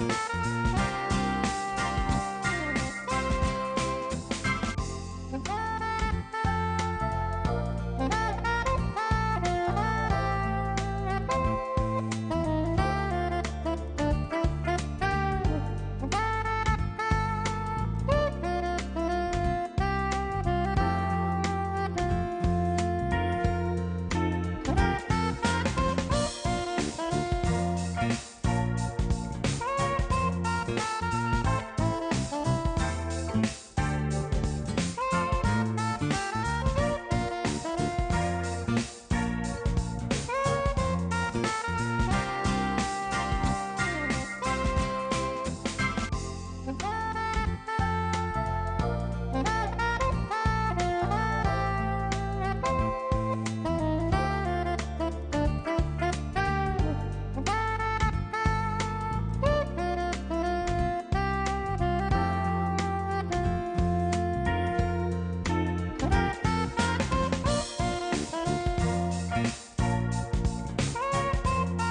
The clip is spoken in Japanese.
you